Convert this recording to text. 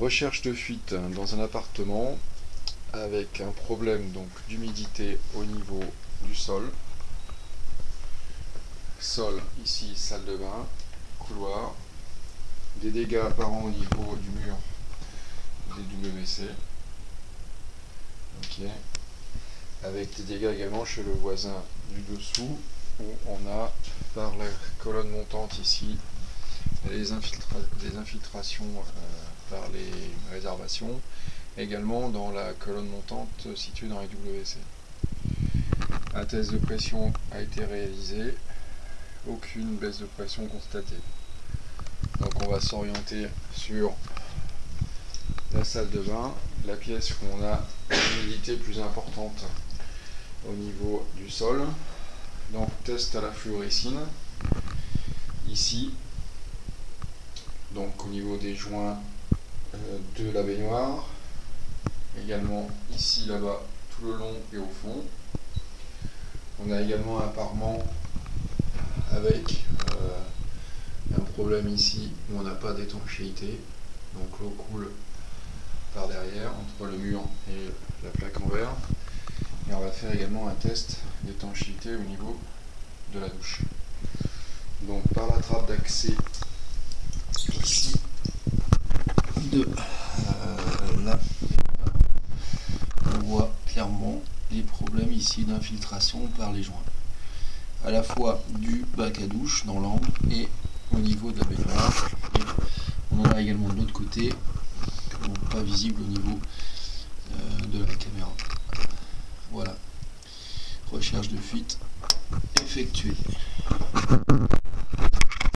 recherche de fuite dans un appartement avec un problème d'humidité au niveau du sol. Sol ici, salle de bain, couloir, des dégâts apparents au niveau du mur des WC. Ok. Avec des dégâts également chez le voisin du dessous où on a par la colonne montante ici des infiltrations euh, par les réservations, également dans la colonne montante située dans les WC. Un test de pression a été réalisé, aucune baisse de pression constatée. Donc on va s'orienter sur la salle de bain, la pièce où on a une plus importante au niveau du sol. Donc test à la fluorescine. Ici, donc au niveau des joints de la baignoire, également ici, là-bas, tout le long et au fond. On a également un parement avec euh, un problème ici où on n'a pas d'étanchéité, donc l'eau coule par derrière entre le mur et la plaque en verre. Et on va faire également un test d'étanchéité au niveau de la douche. Donc par la trappe d'accès ici euh, là on voit clairement les problèmes ici d'infiltration par les joints. À la fois du bac à douche dans l'angle et au niveau de la baignoire. On en a également de l'autre côté pas visible au niveau euh, de la caméra. Voilà. Recherche de fuite effectuée